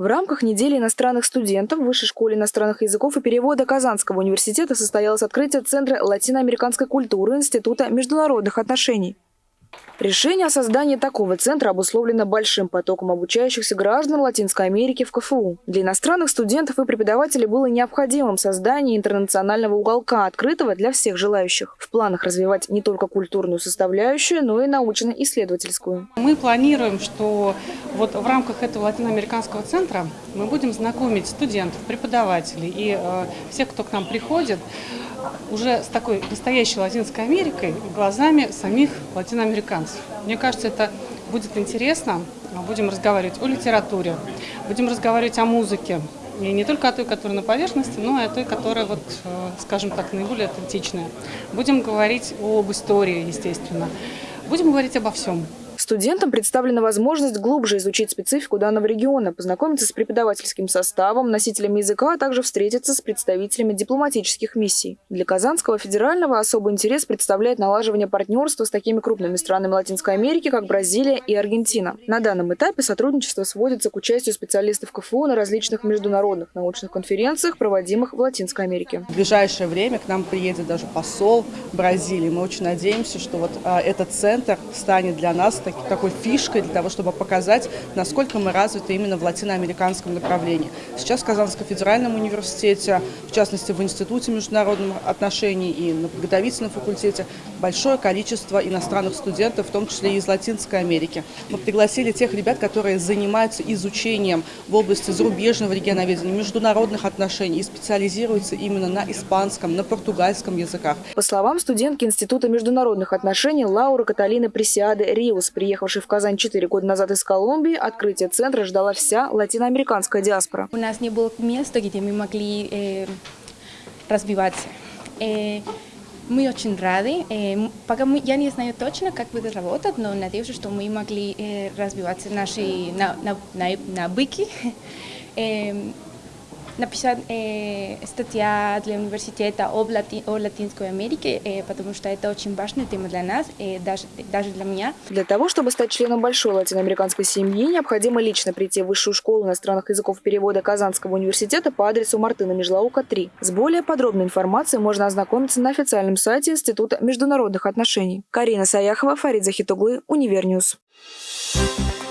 В рамках недели иностранных студентов в Высшей школе иностранных языков и перевода Казанского университета состоялось открытие Центра латиноамериканской культуры Института международных отношений. Решение о создании такого центра обусловлено большим потоком обучающихся граждан Латинской Америки в КФУ. Для иностранных студентов и преподавателей было необходимым создание интернационального уголка, открытого для всех желающих. В планах развивать не только культурную составляющую, но и научно-исследовательскую. Мы планируем, что вот в рамках этого латиноамериканского центра мы будем знакомить студентов, преподавателей и э, всех, кто к нам приходит, уже с такой настоящей Латинской Америкой глазами самих латиноамериканцев. Мне кажется, это будет интересно. Будем разговаривать о литературе, будем разговаривать о музыке. И не только о той, которая на поверхности, но и о той, которая, вот, э, скажем так, наиболее аутентичная. Будем говорить об истории, естественно. Будем говорить обо всем. Студентам представлена возможность глубже изучить специфику данного региона, познакомиться с преподавательским составом, носителями языка, а также встретиться с представителями дипломатических миссий. Для Казанского федерального особый интерес представляет налаживание партнерства с такими крупными странами Латинской Америки, как Бразилия и Аргентина. На данном этапе сотрудничество сводится к участию специалистов КФУ на различных международных научных конференциях, проводимых в Латинской Америке. В ближайшее время к нам приедет даже посол Бразилии. Мы очень надеемся, что вот а, этот центр станет для нас такой фишкой для того, чтобы показать, насколько мы развиты именно в латиноамериканском направлении. Сейчас в Казанском федеральном университете, в частности в Институте международных отношений и на подготовительном факультете, большое количество иностранных студентов, в том числе и из Латинской Америки. Мы пригласили тех ребят, которые занимаются изучением в области зарубежного регионоведения, международных отношений и специализируются именно на испанском, на португальском языках. По словам студентки Института международных отношений Лауры Каталины Пресиады Риус, приехавшей в Казань 4 года назад из Колумбии, открытие центра ждала вся латиноамериканская диаспора. У нас не было места, где мы могли э, развиваться. Э, мы очень рады. Э, пока мы, я не знаю точно, как будет работать, но надеюсь, что мы могли э, развивать наши навыки. Э, написать э, статья для университета о, Лати, о Латинской Америке, э, потому что это очень важная тема для нас, э, даже, даже для меня. Для того, чтобы стать членом большой латиноамериканской семьи, необходимо лично прийти в Высшую школу иностранных языков перевода Казанского университета по адресу Мартына Межлаука, 3. С более подробной информацией можно ознакомиться на официальном сайте Института международных отношений. Карина Саяхова, Фарид Захитуглы, Универньюз. Thank you